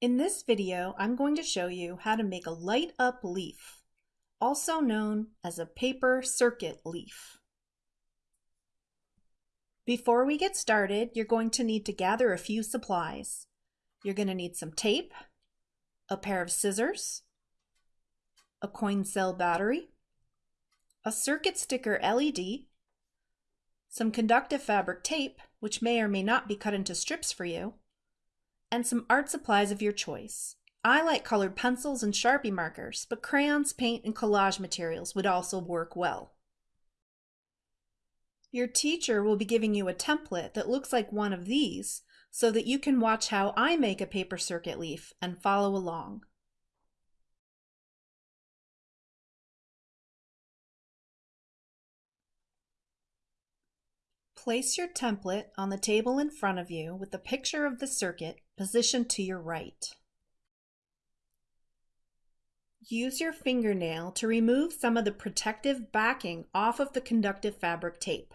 In this video, I'm going to show you how to make a light up leaf, also known as a paper circuit leaf. Before we get started, you're going to need to gather a few supplies. You're going to need some tape, a pair of scissors, a coin cell battery, a circuit sticker LED, some conductive fabric tape, which may or may not be cut into strips for you, and some art supplies of your choice. I like colored pencils and Sharpie markers, but crayons, paint, and collage materials would also work well. Your teacher will be giving you a template that looks like one of these so that you can watch how I make a paper circuit leaf and follow along. Place your template on the table in front of you with the picture of the circuit positioned to your right. Use your fingernail to remove some of the protective backing off of the conductive fabric tape.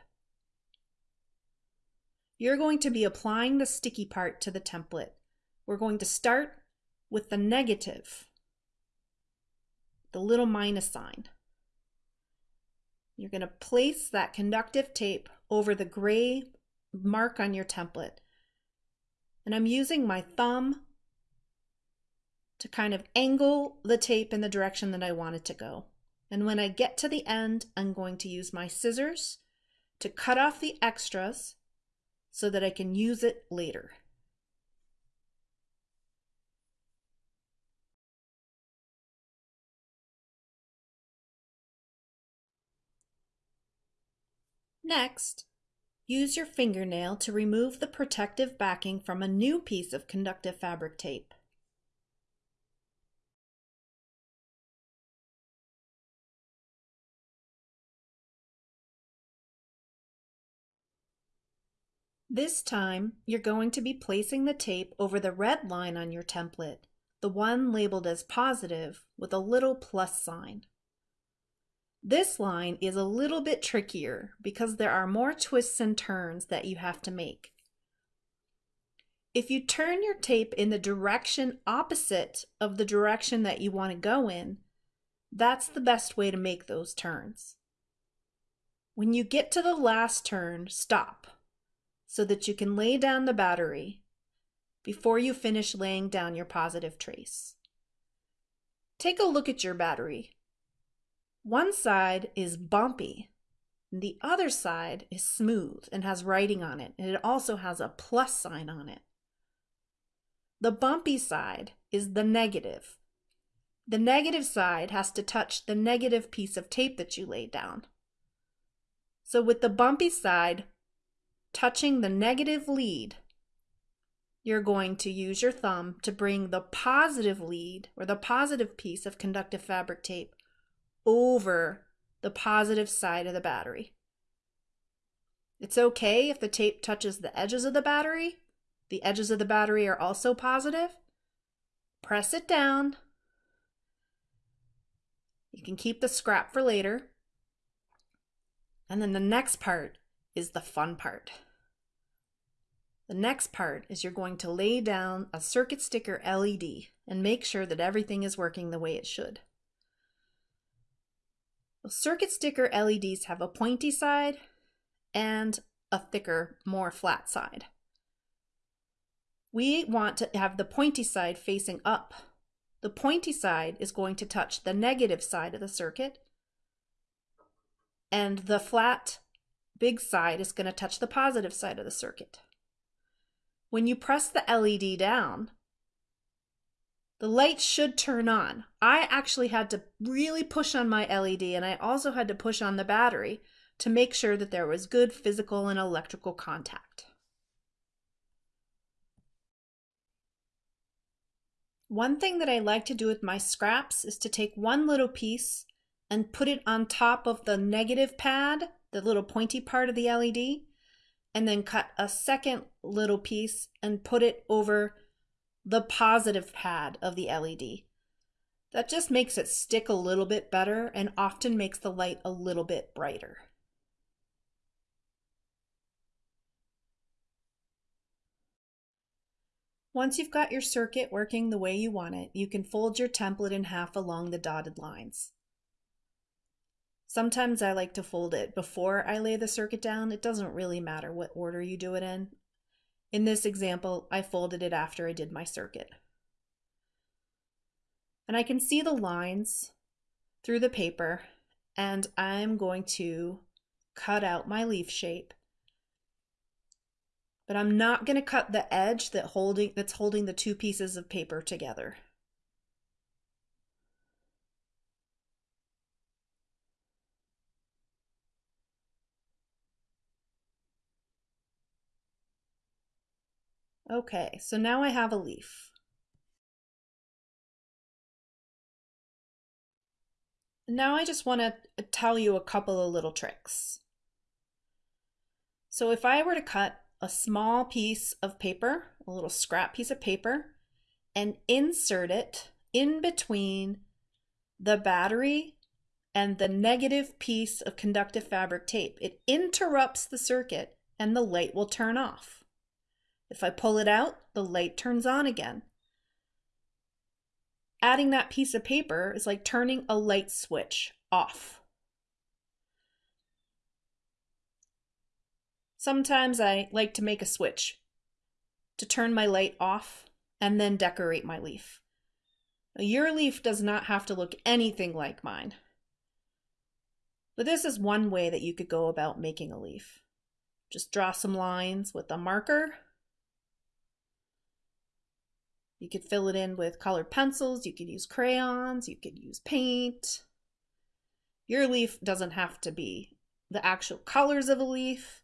You're going to be applying the sticky part to the template. We're going to start with the negative, the little minus sign. You're going to place that conductive tape over the gray mark on your template. And I'm using my thumb to kind of angle the tape in the direction that I want it to go. And when I get to the end, I'm going to use my scissors to cut off the extras so that I can use it later. Next, use your fingernail to remove the protective backing from a new piece of conductive fabric tape. This time, you're going to be placing the tape over the red line on your template, the one labeled as positive with a little plus sign. This line is a little bit trickier because there are more twists and turns that you have to make. If you turn your tape in the direction opposite of the direction that you want to go in, that's the best way to make those turns. When you get to the last turn, stop so that you can lay down the battery before you finish laying down your positive trace. Take a look at your battery. One side is bumpy, the other side is smooth and has writing on it, and it also has a plus sign on it. The bumpy side is the negative. The negative side has to touch the negative piece of tape that you laid down. So with the bumpy side touching the negative lead, you're going to use your thumb to bring the positive lead or the positive piece of conductive fabric tape over the positive side of the battery. It's okay if the tape touches the edges of the battery. The edges of the battery are also positive. Press it down. You can keep the scrap for later. And then the next part is the fun part. The next part is you're going to lay down a circuit sticker LED and make sure that everything is working the way it should. Circuit sticker LEDs have a pointy side and a thicker, more flat side. We want to have the pointy side facing up. The pointy side is going to touch the negative side of the circuit, and the flat, big side is going to touch the positive side of the circuit. When you press the LED down, the light should turn on. I actually had to really push on my LED and I also had to push on the battery to make sure that there was good physical and electrical contact. One thing that I like to do with my scraps is to take one little piece and put it on top of the negative pad, the little pointy part of the LED, and then cut a second little piece and put it over the positive pad of the LED. That just makes it stick a little bit better and often makes the light a little bit brighter. Once you've got your circuit working the way you want it, you can fold your template in half along the dotted lines. Sometimes I like to fold it before I lay the circuit down. It doesn't really matter what order you do it in. In this example, I folded it after I did my circuit. And I can see the lines through the paper and I'm going to cut out my leaf shape. But I'm not going to cut the edge that holding that's holding the two pieces of paper together. Okay, so now I have a leaf. Now I just want to tell you a couple of little tricks. So if I were to cut a small piece of paper, a little scrap piece of paper, and insert it in between the battery and the negative piece of conductive fabric tape, it interrupts the circuit and the light will turn off. If I pull it out, the light turns on again. Adding that piece of paper is like turning a light switch off. Sometimes I like to make a switch to turn my light off and then decorate my leaf. Your leaf does not have to look anything like mine. But this is one way that you could go about making a leaf. Just draw some lines with a marker you could fill it in with colored pencils, you could use crayons, you could use paint. Your leaf doesn't have to be the actual colors of a leaf.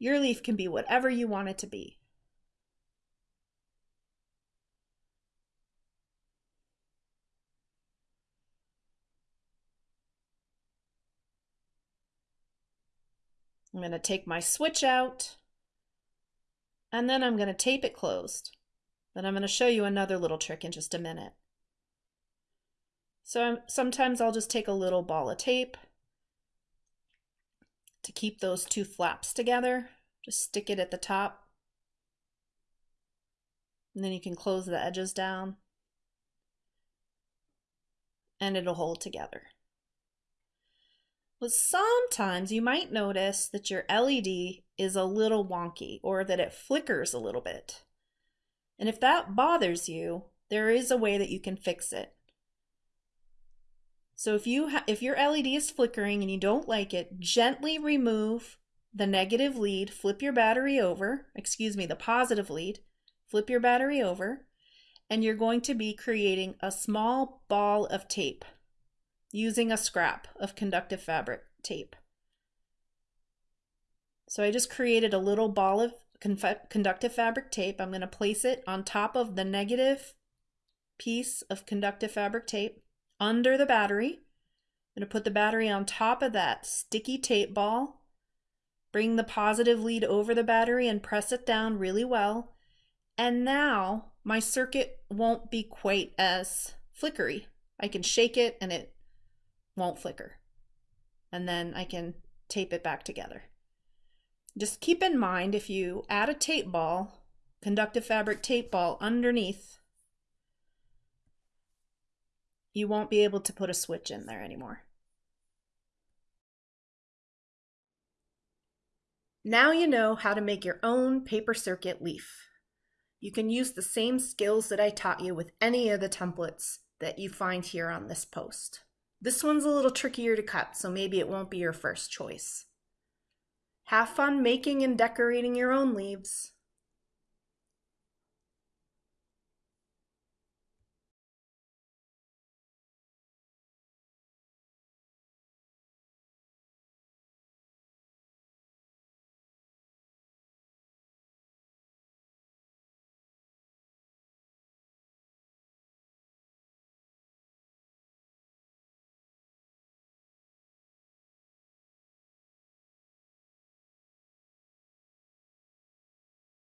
Your leaf can be whatever you want it to be. I'm going to take my switch out and then I'm going to tape it closed. But I'm going to show you another little trick in just a minute. So I'm, sometimes I'll just take a little ball of tape to keep those two flaps together. Just stick it at the top. And then you can close the edges down. And it'll hold together. But sometimes you might notice that your LED is a little wonky or that it flickers a little bit. And if that bothers you, there is a way that you can fix it. So if you if your LED is flickering and you don't like it, gently remove the negative lead, flip your battery over, excuse me, the positive lead, flip your battery over, and you're going to be creating a small ball of tape using a scrap of conductive fabric tape. So I just created a little ball of conductive fabric tape. I'm going to place it on top of the negative piece of conductive fabric tape under the battery. I'm going to put the battery on top of that sticky tape ball. Bring the positive lead over the battery and press it down really well. And now my circuit won't be quite as flickery. I can shake it and it won't flicker. And then I can tape it back together. Just keep in mind if you add a tape ball, conductive fabric tape ball underneath, you won't be able to put a switch in there anymore. Now you know how to make your own paper circuit leaf. You can use the same skills that I taught you with any of the templates that you find here on this post. This one's a little trickier to cut, so maybe it won't be your first choice. Have fun making and decorating your own leaves.